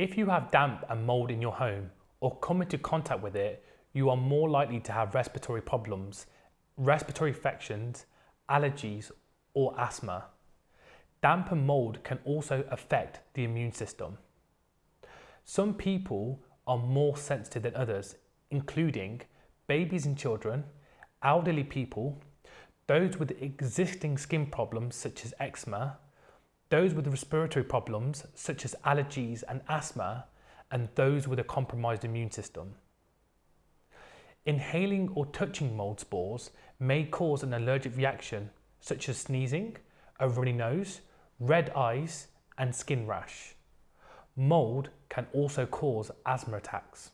If you have damp and mold in your home or come into contact with it, you are more likely to have respiratory problems, respiratory infections, allergies, or asthma. Damp and mold can also affect the immune system. Some people are more sensitive than others, including babies and children, elderly people, those with existing skin problems such as eczema, those with respiratory problems such as allergies and asthma, and those with a compromised immune system. Inhaling or touching mold spores may cause an allergic reaction such as sneezing, a runny nose, red eyes and skin rash. Mold can also cause asthma attacks.